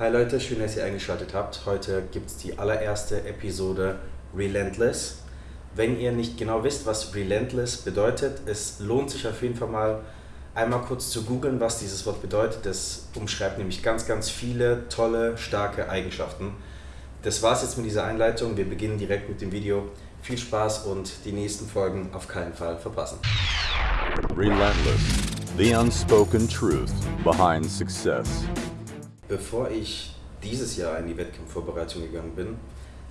Hi Leute, schön, dass ihr eingeschaltet habt. Heute gibt es die allererste Episode Relentless. Wenn ihr nicht genau wisst, was Relentless bedeutet, es lohnt sich auf jeden Fall mal einmal kurz zu googeln, was dieses Wort bedeutet. Das umschreibt nämlich ganz, ganz viele tolle, starke Eigenschaften. Das war's jetzt mit dieser Einleitung. Wir beginnen direkt mit dem Video. Viel Spaß und die nächsten Folgen auf keinen Fall verpassen. Relentless, the unspoken truth behind success. Bevor ich dieses Jahr in die Wettkampfvorbereitung gegangen bin,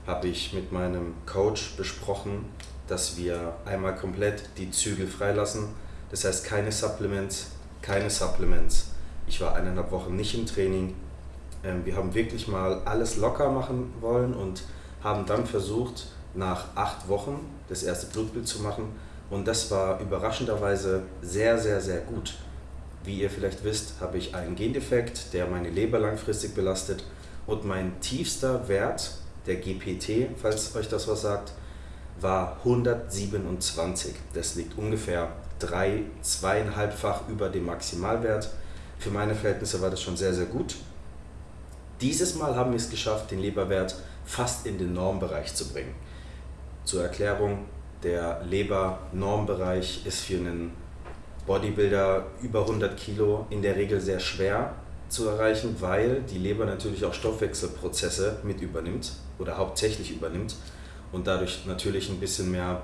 habe ich mit meinem Coach besprochen, dass wir einmal komplett die Zügel freilassen. Das heißt keine Supplements, keine Supplements. Ich war eineinhalb Wochen nicht im Training. Ähm, wir haben wirklich mal alles locker machen wollen und haben dann versucht, nach acht Wochen das erste Blutbild zu machen. Und das war überraschenderweise sehr, sehr, sehr gut. Wie ihr vielleicht wisst, habe ich einen Gendefekt, der meine Leber langfristig belastet und mein tiefster Wert, der GPT, falls euch das was sagt, war 127. Das liegt ungefähr drei, zweieinhalbfach über dem Maximalwert. Für meine Verhältnisse war das schon sehr, sehr gut. Dieses Mal haben wir es geschafft, den Leberwert fast in den Normbereich zu bringen. Zur Erklärung, der Leber-Normbereich ist für einen Bodybuilder über 100 Kilo in der Regel sehr schwer zu erreichen, weil die Leber natürlich auch Stoffwechselprozesse mit übernimmt oder hauptsächlich übernimmt und dadurch natürlich ein bisschen mehr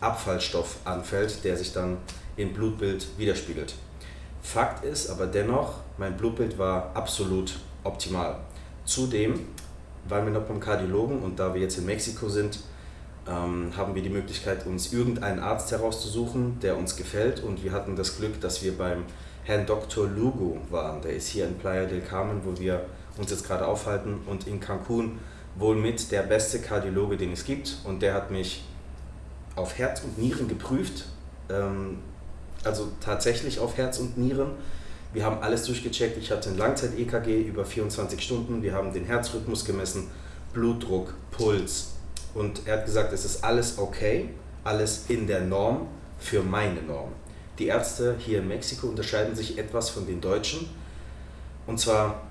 Abfallstoff anfällt, der sich dann im Blutbild widerspiegelt. Fakt ist aber dennoch, mein Blutbild war absolut optimal. Zudem waren wir noch beim Kardiologen und da wir jetzt in Mexiko sind, ähm, haben wir die Möglichkeit, uns irgendeinen Arzt herauszusuchen, der uns gefällt. Und wir hatten das Glück, dass wir beim Herrn Dr. Lugo waren. Der ist hier in Playa del Carmen, wo wir uns jetzt gerade aufhalten, und in Cancun wohl mit der beste Kardiologe, den es gibt. Und der hat mich auf Herz und Nieren geprüft, ähm, also tatsächlich auf Herz und Nieren. Wir haben alles durchgecheckt. Ich hatte ein Langzeit-EKG über 24 Stunden. Wir haben den Herzrhythmus gemessen, Blutdruck, Puls, und er hat gesagt, es ist alles okay, alles in der Norm für meine Norm. Die Ärzte hier in Mexiko unterscheiden sich etwas von den Deutschen. Und zwar,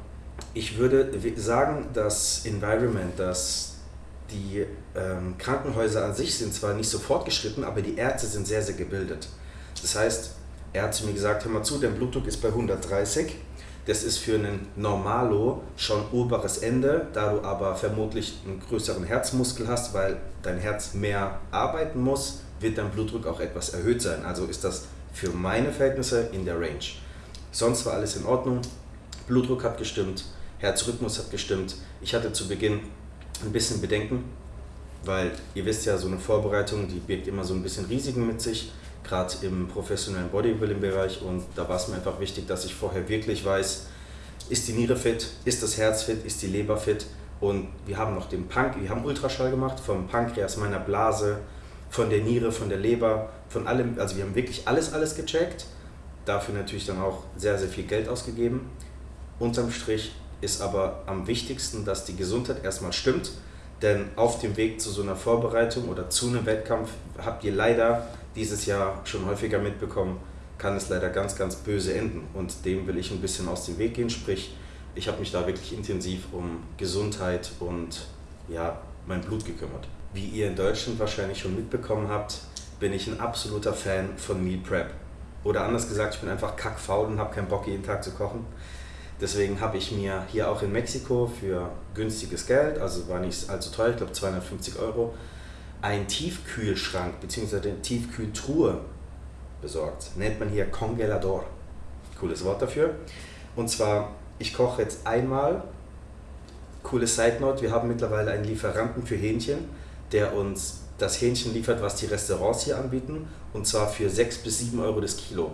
ich würde sagen, das Environment, dass die ähm, Krankenhäuser an sich sind zwar nicht so fortgeschritten, aber die Ärzte sind sehr, sehr gebildet. Das heißt, er hat zu mir gesagt, hör mal zu, dein Blutdruck ist bei 130 das ist für einen Normalo schon oberes Ende, da du aber vermutlich einen größeren Herzmuskel hast, weil dein Herz mehr arbeiten muss, wird dein Blutdruck auch etwas erhöht sein. Also ist das für meine Verhältnisse in der Range. Sonst war alles in Ordnung. Blutdruck hat gestimmt, Herzrhythmus hat gestimmt. Ich hatte zu Beginn ein bisschen Bedenken, weil ihr wisst ja, so eine Vorbereitung, die birgt immer so ein bisschen Risiken mit sich gerade im professionellen Bodybuilding-Bereich. Und da war es mir einfach wichtig, dass ich vorher wirklich weiß, ist die Niere fit, ist das Herz fit, ist die Leber fit? Und wir haben noch den Pank, wir haben Ultraschall gemacht vom Pankreas, meiner Blase, von der Niere, von der Leber, von allem, also wir haben wirklich alles, alles gecheckt, dafür natürlich dann auch sehr, sehr viel Geld ausgegeben. Unterm Strich ist aber am wichtigsten, dass die Gesundheit erstmal stimmt, denn auf dem Weg zu so einer Vorbereitung oder zu einem Wettkampf habt ihr leider dieses Jahr schon häufiger mitbekommen, kann es leider ganz, ganz böse enden. Und dem will ich ein bisschen aus dem Weg gehen. Sprich, ich habe mich da wirklich intensiv um Gesundheit und ja, mein Blut gekümmert. Wie ihr in Deutschland wahrscheinlich schon mitbekommen habt, bin ich ein absoluter Fan von Meal Prep. Oder anders gesagt, ich bin einfach kackfaul und habe keinen Bock, jeden Tag zu kochen. Deswegen habe ich mir hier auch in Mexiko für günstiges Geld, also war nicht allzu teuer, ich glaube 250 Euro, einen Tiefkühlschrank bzw. eine Tiefkühltruhe besorgt. Nennt man hier Congelador. Cooles Wort dafür. Und zwar, ich koche jetzt einmal, coole Side Note, wir haben mittlerweile einen Lieferanten für Hähnchen, der uns das Hähnchen liefert, was die Restaurants hier anbieten, und zwar für 6 bis 7 Euro das Kilo.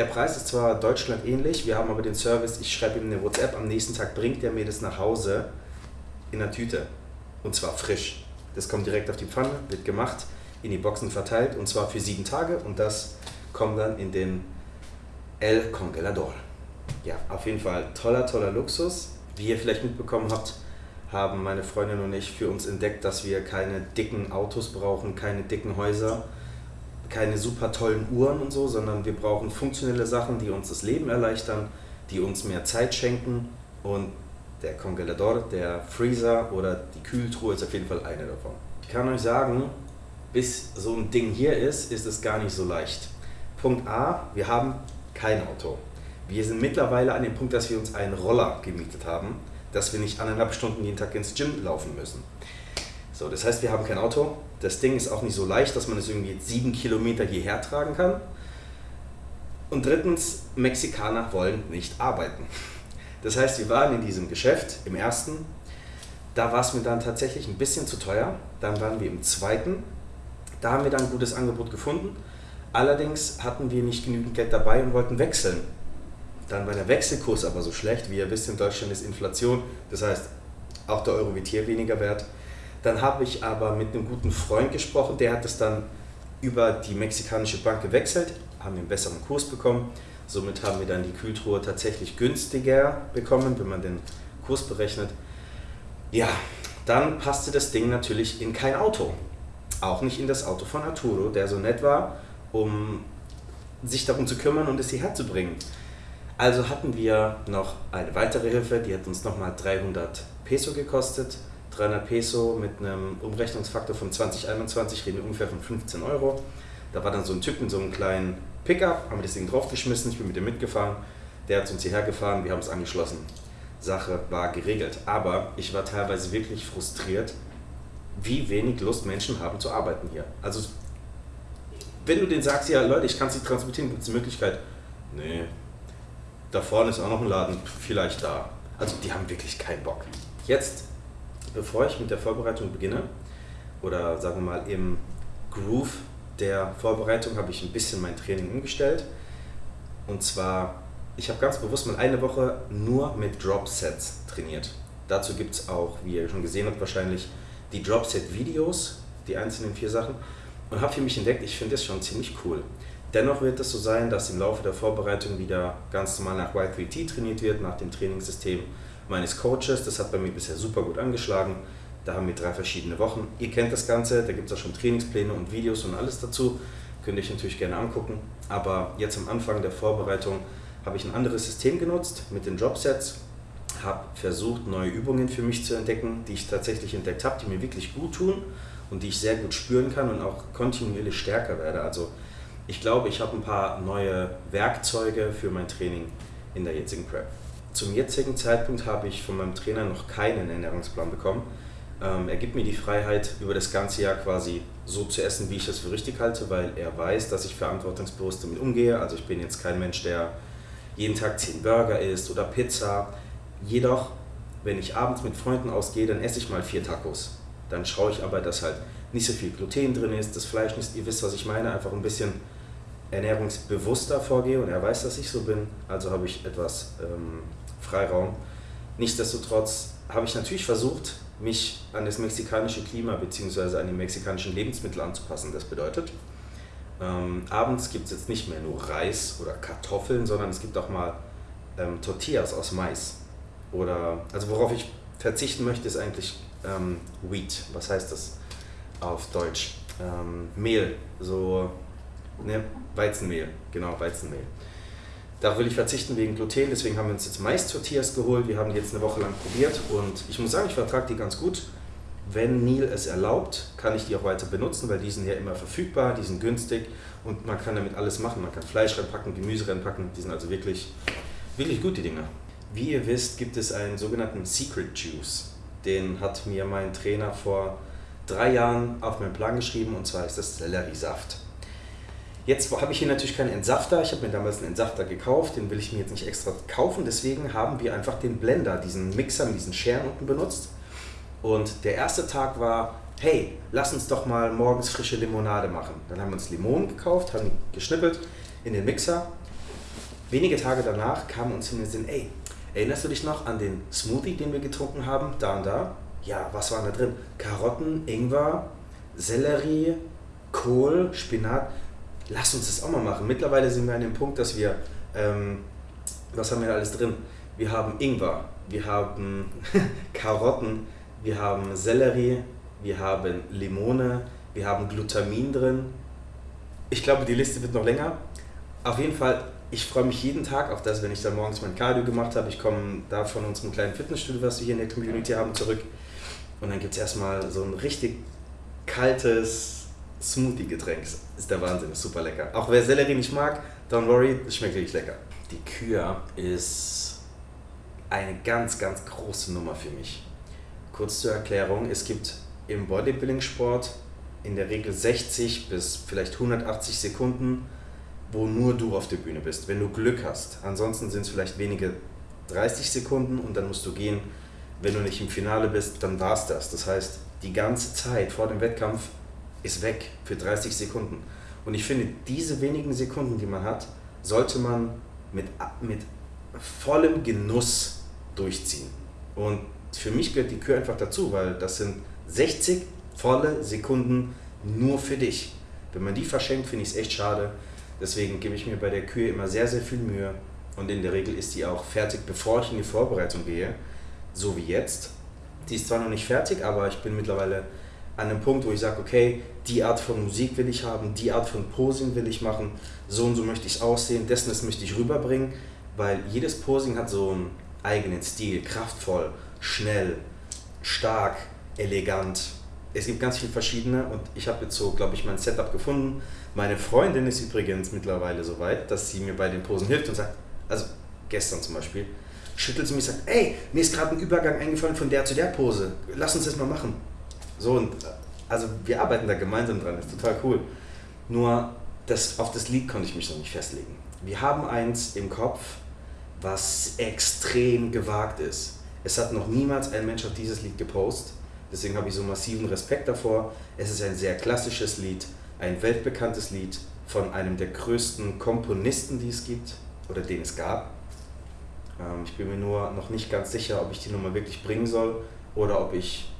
Der Preis ist zwar Deutschland ähnlich, wir haben aber den Service, ich schreibe ihm eine WhatsApp, am nächsten Tag bringt er mir das nach Hause in der Tüte. Und zwar frisch. Das kommt direkt auf die Pfanne, wird gemacht, in die Boxen verteilt und zwar für sieben Tage und das kommt dann in den El Congelador. Ja, auf jeden Fall toller, toller Luxus. Wie ihr vielleicht mitbekommen habt, haben meine Freundin und ich für uns entdeckt, dass wir keine dicken Autos brauchen, keine dicken Häuser, keine super tollen Uhren und so, sondern wir brauchen funktionelle Sachen, die uns das Leben erleichtern, die uns mehr Zeit schenken und der Congelador, der Freezer oder die Kühltruhe ist auf jeden Fall eine davon. Ich kann euch sagen, bis so ein Ding hier ist, ist es gar nicht so leicht. Punkt A, wir haben kein Auto. Wir sind mittlerweile an dem Punkt, dass wir uns einen Roller gemietet haben, dass wir nicht anderthalb Stunden jeden Tag ins Gym laufen müssen. So, das heißt, wir haben kein Auto. Das Ding ist auch nicht so leicht, dass man es irgendwie sieben Kilometer hierher tragen kann. Und drittens, Mexikaner wollen nicht arbeiten. Das heißt, wir waren in diesem Geschäft im ersten, da war es mir dann tatsächlich ein bisschen zu teuer. Dann waren wir im zweiten, da haben wir dann ein gutes Angebot gefunden. Allerdings hatten wir nicht genügend Geld dabei und wollten wechseln. Dann war der Wechselkurs aber so schlecht, wie ihr wisst, in Deutschland ist Inflation, das heißt, auch der Euro wird hier weniger wert. Dann habe ich aber mit einem guten Freund gesprochen, der hat es dann über die mexikanische Bank gewechselt, haben einen besseren Kurs bekommen. Somit haben wir dann die Kühltruhe tatsächlich günstiger bekommen, wenn man den Kurs berechnet. Ja, dann passte das Ding natürlich in kein Auto. Auch nicht in das Auto von Arturo, der so nett war, um sich darum zu kümmern und es hierher zu bringen. Also hatten wir noch eine weitere Hilfe, die hat uns nochmal 300 Peso gekostet. 300 Peso mit einem Umrechnungsfaktor von 2021 reden wir ungefähr von 15 Euro. Da war dann so ein Typ mit so einem kleinen Pickup, haben wir das Ding draufgeschmissen, ich bin mit dem mitgefahren. Der hat uns hierher gefahren, wir haben es angeschlossen. Sache war geregelt. Aber ich war teilweise wirklich frustriert, wie wenig Lust Menschen haben zu arbeiten hier. Also, wenn du denen sagst, ja Leute, ich kann es nicht transportieren, gibt es eine Möglichkeit. Nee, da vorne ist auch noch ein Laden, vielleicht da. Also, die haben wirklich keinen Bock. Jetzt, bevor ich mit der Vorbereitung beginne, oder sagen wir mal im Groove der Vorbereitung, habe ich ein bisschen mein Training umgestellt. Und zwar, ich habe ganz bewusst mal eine Woche nur mit Drop Sets trainiert. Dazu gibt es auch, wie ihr schon gesehen habt, wahrscheinlich die Dropset-Videos, die einzelnen vier Sachen, und habe für mich entdeckt, ich finde das schon ziemlich cool. Dennoch wird es so sein, dass im Laufe der Vorbereitung wieder ganz normal nach Y3T trainiert wird, nach dem Trainingssystem meines Coaches. Das hat bei mir bisher super gut angeschlagen. Da haben wir drei verschiedene Wochen. Ihr kennt das Ganze, da gibt es auch schon Trainingspläne und Videos und alles dazu. Könnt ihr euch natürlich gerne angucken. Aber jetzt am Anfang der Vorbereitung habe ich ein anderes System genutzt mit den Dropsets habe versucht, neue Übungen für mich zu entdecken, die ich tatsächlich entdeckt habe, die mir wirklich gut tun und die ich sehr gut spüren kann und auch kontinuierlich stärker werde. Also ich glaube, ich habe ein paar neue Werkzeuge für mein Training in der jetzigen Prep. Zum jetzigen Zeitpunkt habe ich von meinem Trainer noch keinen Ernährungsplan bekommen. Ähm, er gibt mir die Freiheit, über das ganze Jahr quasi so zu essen, wie ich das für richtig halte, weil er weiß, dass ich verantwortungsbewusst damit umgehe. Also ich bin jetzt kein Mensch, der jeden Tag 10 Burger isst oder Pizza. Jedoch, wenn ich abends mit Freunden ausgehe, dann esse ich mal vier Tacos. Dann schaue ich aber, dass halt nicht so viel Gluten drin ist, das Fleisch nicht, ihr wisst, was ich meine, einfach ein bisschen ernährungsbewusster vorgehe und er weiß, dass ich so bin, also habe ich etwas ähm, Freiraum. Nichtsdestotrotz habe ich natürlich versucht, mich an das mexikanische Klima bzw. an die mexikanischen Lebensmittel anzupassen. Das bedeutet, ähm, abends gibt es jetzt nicht mehr nur Reis oder Kartoffeln, sondern es gibt auch mal ähm, Tortillas aus Mais. Oder, also worauf ich verzichten möchte, ist eigentlich ähm, Wheat. Was heißt das auf Deutsch? Ähm, Mehl, so ne, Weizenmehl, genau, Weizenmehl. Da will ich verzichten wegen Gluten, deswegen haben wir uns jetzt Mais-Tortillas geholt. Wir haben die jetzt eine Woche lang probiert und ich muss sagen, ich vertrage die ganz gut. Wenn Neil es erlaubt, kann ich die auch weiter benutzen, weil die sind ja immer verfügbar, die sind günstig und man kann damit alles machen. Man kann Fleisch reinpacken, Gemüse reinpacken, die sind also wirklich, wirklich gut, die Dinger. Wie ihr wisst, gibt es einen sogenannten Secret Juice. Den hat mir mein Trainer vor drei Jahren auf meinen Plan geschrieben und zwar ist das Selleriesaft. Jetzt habe ich hier natürlich keinen Entsafter. Ich habe mir damals einen Entsafter gekauft, den will ich mir jetzt nicht extra kaufen. Deswegen haben wir einfach den Blender, diesen Mixer mit diesen Scheren unten benutzt. Und der erste Tag war, hey, lass uns doch mal morgens frische Limonade machen. Dann haben wir uns Limonen gekauft, haben geschnippelt in den Mixer. Wenige Tage danach kam uns in den Sinn, ey, Erinnerst du dich noch an den Smoothie, den wir getrunken haben? Da und da? Ja, was war da drin? Karotten, Ingwer, Sellerie, Kohl, Spinat. Lass uns das auch mal machen. Mittlerweile sind wir an dem Punkt, dass wir, ähm, was haben wir da alles drin? Wir haben Ingwer, wir haben Karotten, wir haben Sellerie, wir haben Limone, wir haben Glutamin drin. Ich glaube, die Liste wird noch länger. Auf jeden Fall ich freue mich jeden Tag auf das, wenn ich dann morgens mein Cardio gemacht habe. Ich komme da von unserem kleinen Fitnessstudio, was wir hier in der Community haben, zurück. Und dann gibt es erstmal so ein richtig kaltes Smoothie-Getränk. Ist der Wahnsinn, ist super lecker. Auch wer Sellerie nicht mag, don't worry, schmeckt wirklich lecker. Die Kür ist eine ganz, ganz große Nummer für mich. Kurz zur Erklärung, es gibt im Bodybuilding-Sport in der Regel 60 bis vielleicht 180 Sekunden wo nur du auf der Bühne bist, wenn du Glück hast. Ansonsten sind es vielleicht wenige 30 Sekunden und dann musst du gehen. Wenn du nicht im Finale bist, dann war es das. Das heißt, die ganze Zeit vor dem Wettkampf ist weg für 30 Sekunden. Und ich finde, diese wenigen Sekunden, die man hat, sollte man mit, mit vollem Genuss durchziehen. Und für mich gehört die Kür einfach dazu, weil das sind 60 volle Sekunden nur für dich. Wenn man die verschenkt, finde ich es echt schade. Deswegen gebe ich mir bei der Kühe immer sehr, sehr viel Mühe. Und in der Regel ist die auch fertig, bevor ich in die Vorbereitung gehe. So wie jetzt. Die ist zwar noch nicht fertig, aber ich bin mittlerweile an einem Punkt, wo ich sage, okay, die Art von Musik will ich haben, die Art von Posing will ich machen, so und so möchte ich aussehen, dessen das möchte ich rüberbringen, weil jedes Posing hat so einen eigenen Stil, kraftvoll, schnell, stark, elegant. Es gibt ganz viele verschiedene und ich habe jetzt so, glaube ich, mein Setup gefunden meine Freundin ist übrigens mittlerweile so weit, dass sie mir bei den Posen hilft und sagt, also gestern zum Beispiel, schüttelt sie mich und sagt, ey, mir ist gerade ein Übergang eingefallen von der zu der Pose, lass uns das mal machen. So und also wir arbeiten da gemeinsam dran, ist total cool. Nur das, auf das Lied konnte ich mich noch nicht festlegen. Wir haben eins im Kopf, was extrem gewagt ist. Es hat noch niemals ein Mensch auf dieses Lied gepostet. Deswegen habe ich so massiven Respekt davor. Es ist ein sehr klassisches Lied ein weltbekanntes Lied von einem der größten Komponisten, die es gibt oder den es gab. Ähm, ich bin mir nur noch nicht ganz sicher, ob ich die Nummer wirklich bringen soll oder ob ich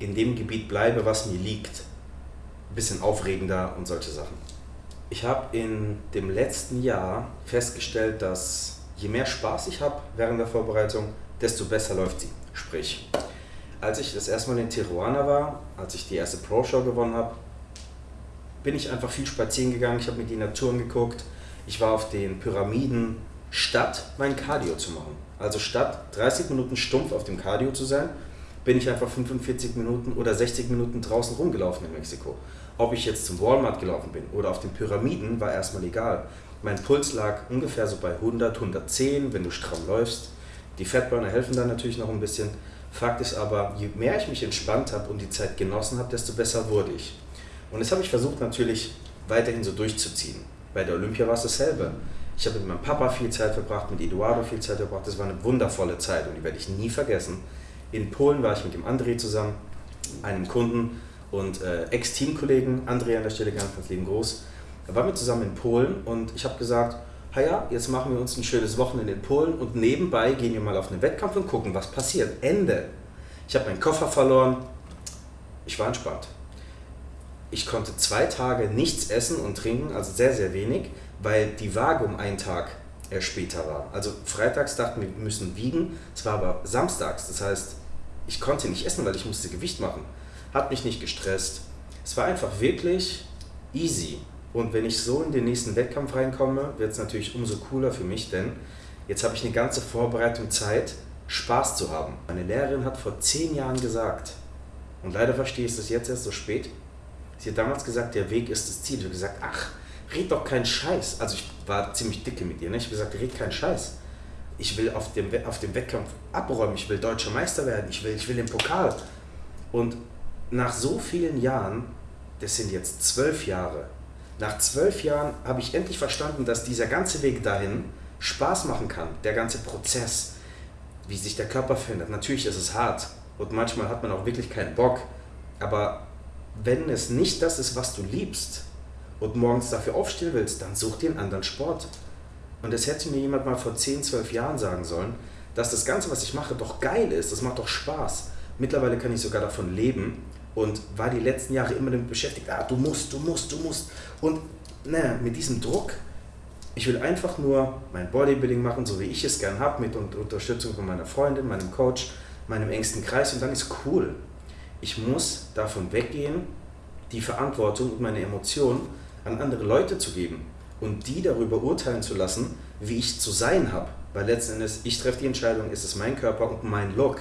in dem Gebiet bleibe, was mir liegt. Ein bisschen aufregender und solche Sachen. Ich habe in dem letzten Jahr festgestellt, dass je mehr Spaß ich habe während der Vorbereitung, desto besser läuft sie. Sprich, als ich das erste Mal in Tijuana war, als ich die erste Pro-Show gewonnen habe, bin ich einfach viel spazieren gegangen, ich habe mir die Natur angeguckt. Ich war auf den Pyramiden, statt mein Cardio zu machen. Also statt 30 Minuten stumpf auf dem Cardio zu sein, bin ich einfach 45 Minuten oder 60 Minuten draußen rumgelaufen in Mexiko. Ob ich jetzt zum Walmart gelaufen bin oder auf den Pyramiden, war erstmal egal. Mein Puls lag ungefähr so bei 100, 110, wenn du stramm läufst. Die Fettburner helfen dann natürlich noch ein bisschen. Fakt ist aber, je mehr ich mich entspannt habe und die Zeit genossen habe, desto besser wurde ich. Und das habe ich versucht natürlich weiterhin so durchzuziehen. Bei der Olympia war es dasselbe. Ich habe mit meinem Papa viel Zeit verbracht, mit Eduardo viel Zeit verbracht. Das war eine wundervolle Zeit und die werde ich nie vergessen. In Polen war ich mit dem André zusammen, einem Kunden und äh, Ex-Teamkollegen, André an der Stelle ganz, ganz lieben Gruß. Da waren wir zusammen in Polen und ich habe gesagt, ja, jetzt machen wir uns ein schönes Wochenende in Polen und nebenbei gehen wir mal auf einen Wettkampf und gucken, was passiert. Ende. Ich habe meinen Koffer verloren. Ich war entspannt ich konnte zwei Tage nichts essen und trinken, also sehr, sehr wenig, weil die Waage um einen Tag später war. Also freitags dachten wir, wir müssen wiegen, es war aber samstags, das heißt, ich konnte nicht essen, weil ich musste Gewicht machen. Hat mich nicht gestresst. Es war einfach wirklich easy. Und wenn ich so in den nächsten Wettkampf reinkomme, wird es natürlich umso cooler für mich, denn jetzt habe ich eine ganze Vorbereitung Zeit, Spaß zu haben. Meine Lehrerin hat vor zehn Jahren gesagt, und leider verstehe ich es jetzt erst so spät, Sie hat damals gesagt, der Weg ist das Ziel. Ich habe gesagt, ach, red doch keinen Scheiß. Also ich war ziemlich dicke mit ihr. Ne? Ich habe gesagt, red keinen Scheiß. Ich will auf dem, auf dem Wettkampf abräumen. Ich will deutscher Meister werden. Ich will, ich will den Pokal. Und nach so vielen Jahren, das sind jetzt zwölf Jahre, nach zwölf Jahren habe ich endlich verstanden, dass dieser ganze Weg dahin Spaß machen kann. Der ganze Prozess, wie sich der Körper verändert. Natürlich ist es hart und manchmal hat man auch wirklich keinen Bock. Aber wenn es nicht das ist, was du liebst und morgens dafür aufstehen willst, dann such dir einen anderen Sport. Und das hätte mir jemand mal vor 10, 12 Jahren sagen sollen, dass das Ganze, was ich mache, doch geil ist, das macht doch Spaß. Mittlerweile kann ich sogar davon leben und war die letzten Jahre immer damit beschäftigt, ah, du musst, du musst, du musst. Und naja, mit diesem Druck, ich will einfach nur mein Bodybuilding machen, so wie ich es gern habe, mit Unterstützung von meiner Freundin, meinem Coach, meinem engsten Kreis und dann ist cool ich muss davon weggehen, die Verantwortung und meine Emotionen an andere Leute zu geben. Und die darüber urteilen zu lassen, wie ich zu sein habe. Weil letzten Endes, ich treffe die Entscheidung, ist es mein Körper und mein Look.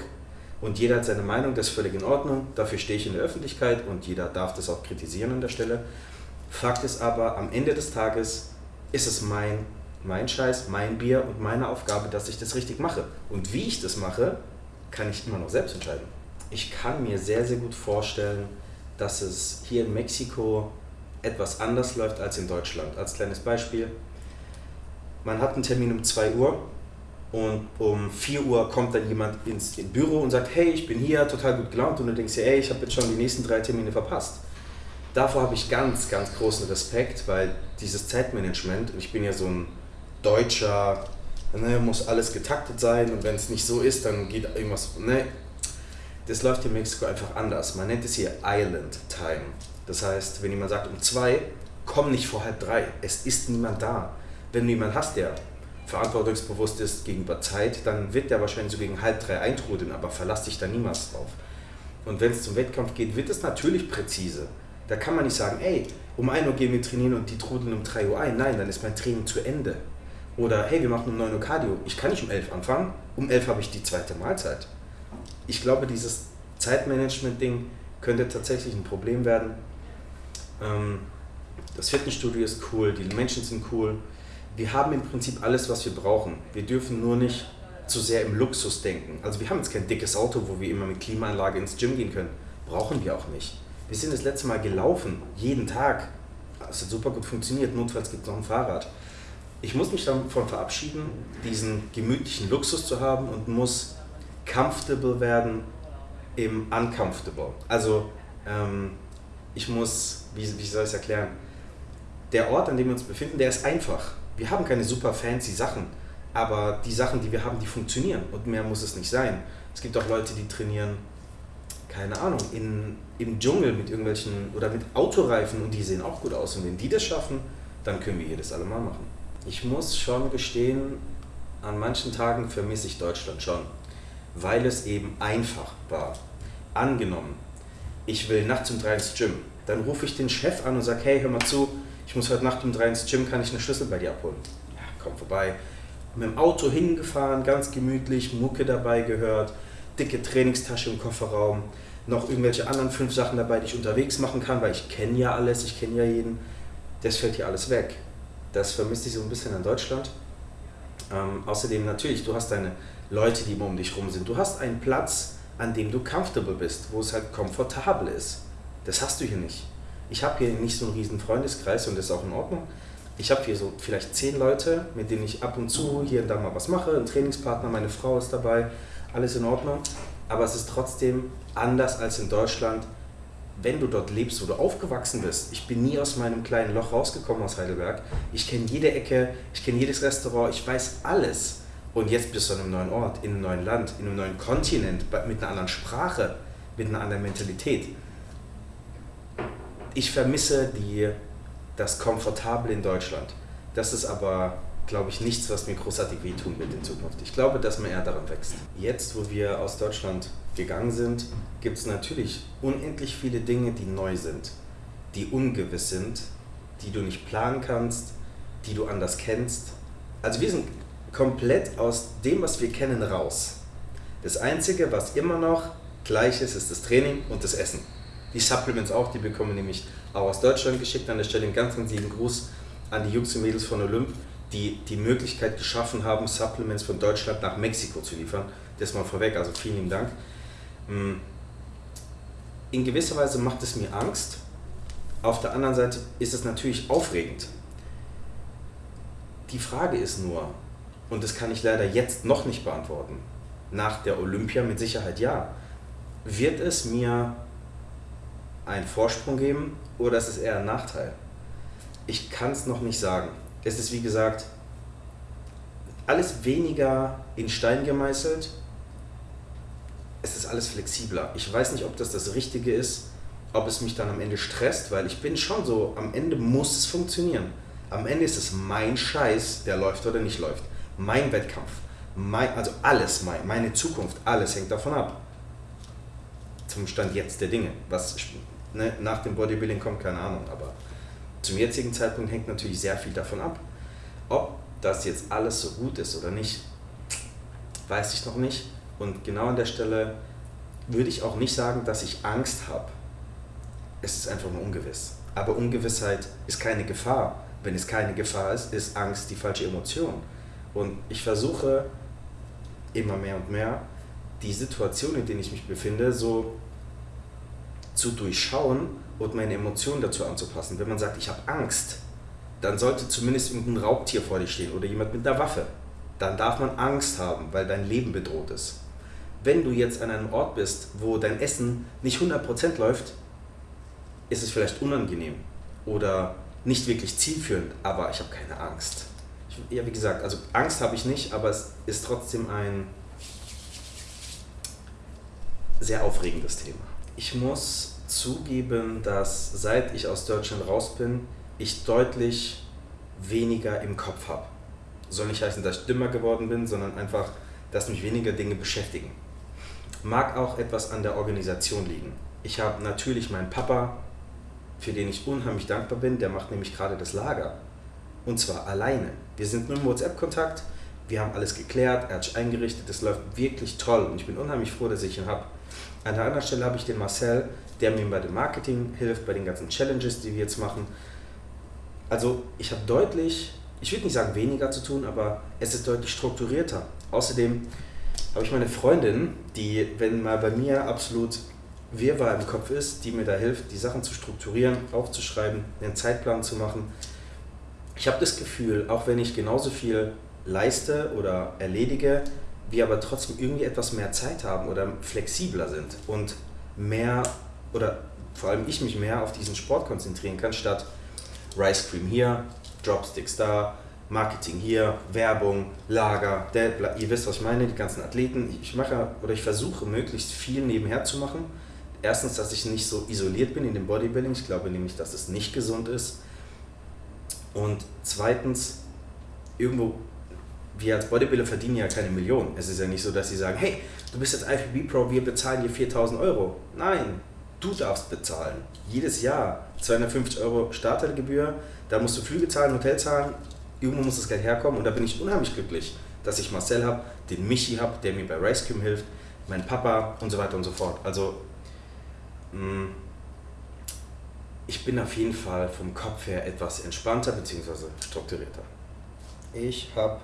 Und jeder hat seine Meinung, das ist völlig in Ordnung. Dafür stehe ich in der Öffentlichkeit und jeder darf das auch kritisieren an der Stelle. Fakt ist aber, am Ende des Tages ist es mein, mein Scheiß, mein Bier und meine Aufgabe, dass ich das richtig mache. Und wie ich das mache, kann ich immer noch selbst entscheiden. Ich kann mir sehr, sehr gut vorstellen, dass es hier in Mexiko etwas anders läuft als in Deutschland. Als kleines Beispiel, man hat einen Termin um 2 Uhr und um 4 Uhr kommt dann jemand ins, Büro und sagt, hey, ich bin hier, total gut gelaunt und du denkst dir, ey, ich habe jetzt schon die nächsten drei Termine verpasst. Davor habe ich ganz, ganz großen Respekt, weil dieses Zeitmanagement, ich bin ja so ein deutscher, ne, muss alles getaktet sein und wenn es nicht so ist, dann geht irgendwas, ne, das läuft in Mexiko einfach anders. Man nennt es hier Island Time. Das heißt, wenn jemand sagt um zwei, komm nicht vor halb drei. Es ist niemand da. Wenn du jemanden hast, der verantwortungsbewusst ist gegenüber Zeit, dann wird der wahrscheinlich so gegen halb drei eintrudeln, aber verlass dich da niemals drauf. Und wenn es zum Wettkampf geht, wird es natürlich präzise. Da kann man nicht sagen, ey, um 1 Uhr gehen wir trainieren und die trudeln um 3 Uhr ein. Nein, dann ist mein Training zu Ende. Oder hey, wir machen um 9 Uhr Cardio. Ich kann nicht um 11 anfangen, um 11 habe ich die zweite Mahlzeit. Ich glaube, dieses Zeitmanagement-Ding könnte tatsächlich ein Problem werden. Ähm, das Fitnessstudio ist cool, die Menschen sind cool. Wir haben im Prinzip alles, was wir brauchen. Wir dürfen nur nicht zu sehr im Luxus denken. Also wir haben jetzt kein dickes Auto, wo wir immer mit Klimaanlage ins Gym gehen können. Brauchen wir auch nicht. Wir sind das letzte Mal gelaufen, jeden Tag. Das hat super gut funktioniert, notfalls gibt es noch ein Fahrrad. Ich muss mich davon verabschieden, diesen gemütlichen Luxus zu haben und muss comfortable werden im uncomfortable. Also ähm, ich muss, wie, wie soll ich es erklären, der Ort, an dem wir uns befinden, der ist einfach. Wir haben keine super fancy Sachen, aber die Sachen, die wir haben, die funktionieren und mehr muss es nicht sein. Es gibt auch Leute, die trainieren, keine Ahnung, in, im Dschungel mit irgendwelchen oder mit Autoreifen und die sehen auch gut aus. Und wenn die das schaffen, dann können wir hier das alle mal machen. Ich muss schon gestehen, an manchen Tagen vermisse ich Deutschland schon, weil es eben einfach war. Angenommen, ich will nachts um drei ins Gym, dann rufe ich den Chef an und sage, hey, hör mal zu, ich muss heute Nacht um drei ins Gym, kann ich eine Schlüssel bei dir abholen? Ja, komm vorbei. Mit dem Auto hingefahren, ganz gemütlich, Mucke dabei gehört, dicke Trainingstasche im Kofferraum, noch irgendwelche anderen fünf Sachen dabei, die ich unterwegs machen kann, weil ich kenne ja alles, ich kenne ja jeden. Das fällt hier alles weg. Das vermisst ich so ein bisschen in Deutschland. Ähm, außerdem natürlich, du hast deine Leute, die immer um dich rum sind. Du hast einen Platz, an dem du comfortable bist, wo es halt komfortabel ist. Das hast du hier nicht. Ich habe hier nicht so einen riesen Freundeskreis und das ist auch in Ordnung. Ich habe hier so vielleicht zehn Leute, mit denen ich ab und zu hier und da mal was mache. Ein Trainingspartner, meine Frau ist dabei, alles in Ordnung. Aber es ist trotzdem anders als in Deutschland, wenn du dort lebst, wo du aufgewachsen bist. Ich bin nie aus meinem kleinen Loch rausgekommen aus Heidelberg. Ich kenne jede Ecke, ich kenne jedes Restaurant, ich weiß alles. Und jetzt bist du an einem neuen Ort, in einem neuen Land, in einem neuen Kontinent, mit einer anderen Sprache, mit einer anderen Mentalität ich vermisse die, das Komfortable in Deutschland. Das ist aber, glaube ich, nichts, was mir großartig wehtun wird in Zukunft. Ich glaube, dass man eher daran wächst. Jetzt, wo wir aus Deutschland gegangen sind, gibt es natürlich unendlich viele Dinge, die neu sind, die ungewiss sind, die du nicht planen kannst, die du anders kennst. Also wir sind komplett aus dem, was wir kennen, raus. Das Einzige, was immer noch gleich ist, ist das Training und das Essen. Die Supplements auch, die bekommen nämlich auch aus Deutschland geschickt. An der Stelle einen ganz, ganz lieben Gruß an die Jungs und Mädels von Olymp, die die Möglichkeit geschaffen haben, Supplements von Deutschland nach Mexiko zu liefern. Das mal vorweg, also vielen lieben Dank. Mm. In gewisser Weise macht es mir Angst. Auf der anderen Seite ist es natürlich aufregend. Die Frage ist nur, und das kann ich leider jetzt noch nicht beantworten, nach der Olympia mit Sicherheit ja, wird es mir einen Vorsprung geben oder ist es eher ein Nachteil? Ich kann es noch nicht sagen. Es ist wie gesagt alles weniger in Stein gemeißelt. Es ist alles flexibler. Ich weiß nicht, ob das das Richtige ist, ob es mich dann am Ende stresst, weil ich bin schon so, am Ende muss es funktionieren. Am Ende ist es mein Scheiß, der läuft oder nicht läuft. Mein Wettkampf. Mein, also alles, mein, meine Zukunft, alles hängt davon ab. Zum Stand jetzt der Dinge. Was ne, nach dem Bodybuilding kommt, keine Ahnung, aber zum jetzigen Zeitpunkt hängt natürlich sehr viel davon ab. Ob das jetzt alles so gut ist oder nicht, weiß ich noch nicht. Und genau an der Stelle würde ich auch nicht sagen, dass ich Angst habe. Es ist einfach nur ungewiss. Aber Ungewissheit ist keine Gefahr. Wenn es keine Gefahr ist, ist Angst die falsche Emotion. Und ich versuche immer mehr und mehr, die Situation, in der ich mich befinde, so zu durchschauen und meine Emotionen dazu anzupassen. Wenn man sagt, ich habe Angst, dann sollte zumindest irgendein Raubtier vor dir stehen oder jemand mit einer Waffe. Dann darf man Angst haben, weil dein Leben bedroht ist. Wenn du jetzt an einem Ort bist, wo dein Essen nicht 100% läuft, ist es vielleicht unangenehm oder nicht wirklich zielführend, aber ich habe keine Angst. Ich, ja, wie gesagt, also Angst habe ich nicht, aber es ist trotzdem ein sehr aufregendes Thema. Ich muss zugeben, dass seit ich aus Deutschland raus bin, ich deutlich weniger im Kopf habe. Soll nicht heißen, dass ich dümmer geworden bin, sondern einfach, dass mich weniger Dinge beschäftigen. Mag auch etwas an der Organisation liegen. Ich habe natürlich meinen Papa, für den ich unheimlich dankbar bin, der macht nämlich gerade das Lager. Und zwar alleine. Wir sind nur im WhatsApp-Kontakt, wir haben alles geklärt, er hat sich eingerichtet, es läuft wirklich toll und ich bin unheimlich froh, dass ich ihn habe. An der anderen Stelle habe ich den Marcel, der mir bei dem Marketing hilft, bei den ganzen Challenges, die wir jetzt machen. Also ich habe deutlich, ich würde nicht sagen weniger zu tun, aber es ist deutlich strukturierter. Außerdem habe ich meine Freundin, die, wenn mal bei mir absolut Wirrwarr im Kopf ist, die mir da hilft, die Sachen zu strukturieren, aufzuschreiben, einen Zeitplan zu machen. Ich habe das Gefühl, auch wenn ich genauso viel leiste oder erledige, wir aber trotzdem irgendwie etwas mehr Zeit haben oder flexibler sind und mehr oder vor allem ich mich mehr auf diesen Sport konzentrieren kann, statt Rice Cream hier, Dropsticks da, Marketing hier, Werbung, Lager, der, ihr wisst, was ich meine, die ganzen Athleten. Ich mache oder ich versuche möglichst viel nebenher zu machen. Erstens, dass ich nicht so isoliert bin in dem Bodybuilding. Ich glaube nämlich, dass es nicht gesund ist. Und zweitens, irgendwo, wir als Bodybuilder verdienen ja keine Millionen. Es ist ja nicht so, dass sie sagen, hey, du bist jetzt IFBB Pro, wir bezahlen dir 4000 Euro. Nein, du darfst bezahlen. Jedes Jahr 250 Euro Startergebühr, da musst du Flüge zahlen, Hotel zahlen, irgendwo muss das Geld herkommen und da bin ich unheimlich glücklich, dass ich Marcel habe, den Michi habe, der mir bei Racecum hilft, mein Papa und so weiter und so fort. Also mm, ich bin auf jeden Fall vom Kopf her etwas entspannter bzw. strukturierter. Ich habe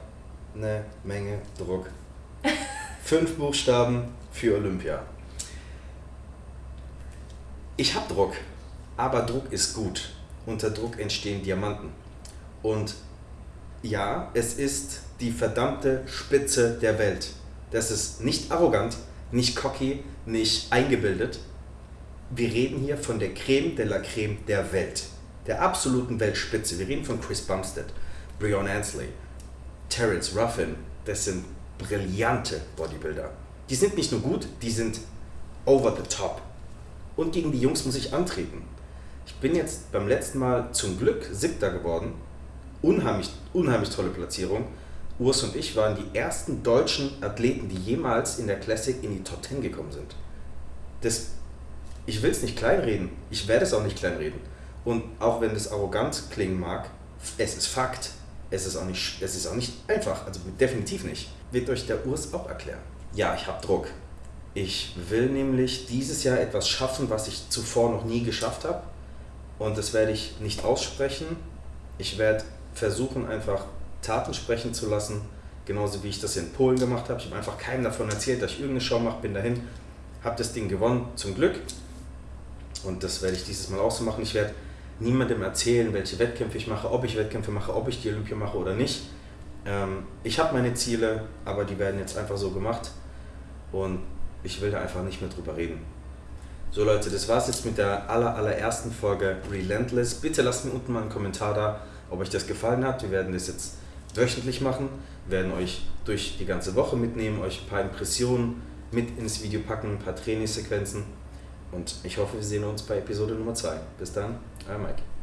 eine Menge Druck. Fünf Buchstaben für Olympia. Ich habe Druck, aber Druck ist gut. Unter Druck entstehen Diamanten. Und ja, es ist die verdammte Spitze der Welt. Das ist nicht arrogant, nicht cocky, nicht eingebildet. Wir reden hier von der Creme de la Creme der Welt. Der absoluten Weltspitze. Wir reden von Chris Bumstead, Breon Ansley, Terence Ruffin. Das sind brillante Bodybuilder. Die sind nicht nur gut, die sind over the top. Und gegen die Jungs muss ich antreten. Ich bin jetzt beim letzten Mal zum Glück Siebter geworden unheimlich, unheimlich tolle Platzierung. Urs und ich waren die ersten deutschen Athleten, die jemals in der Classic in die Top 10 gekommen sind. Das, ich will es nicht kleinreden, ich werde es auch nicht kleinreden. Und auch wenn das arrogant klingen mag, es ist Fakt. Es ist auch nicht, es ist auch nicht einfach, also definitiv nicht. Wird euch der Urs auch erklären. Ja, ich habe Druck. Ich will nämlich dieses Jahr etwas schaffen, was ich zuvor noch nie geschafft habe. Und das werde ich nicht aussprechen. Ich werde versuchen einfach Taten sprechen zu lassen, genauso wie ich das in Polen gemacht habe. Ich habe einfach keinem davon erzählt, dass ich irgendeine Show mache, bin dahin, habe das Ding gewonnen, zum Glück. Und das werde ich dieses Mal auch so machen. Ich werde niemandem erzählen, welche Wettkämpfe ich mache, ob ich Wettkämpfe mache, ob ich die Olympia mache oder nicht. Ähm, ich habe meine Ziele, aber die werden jetzt einfach so gemacht und ich will da einfach nicht mehr drüber reden. So Leute, das war's jetzt mit der aller, allerersten Folge Relentless. Bitte lasst mir unten mal einen Kommentar da, ob euch das gefallen hat. Wir werden das jetzt wöchentlich machen, werden euch durch die ganze Woche mitnehmen, euch ein paar Impressionen mit ins Video packen, ein paar Trainingssequenzen und ich hoffe, wir sehen uns bei Episode Nummer 2. Bis dann, I like it.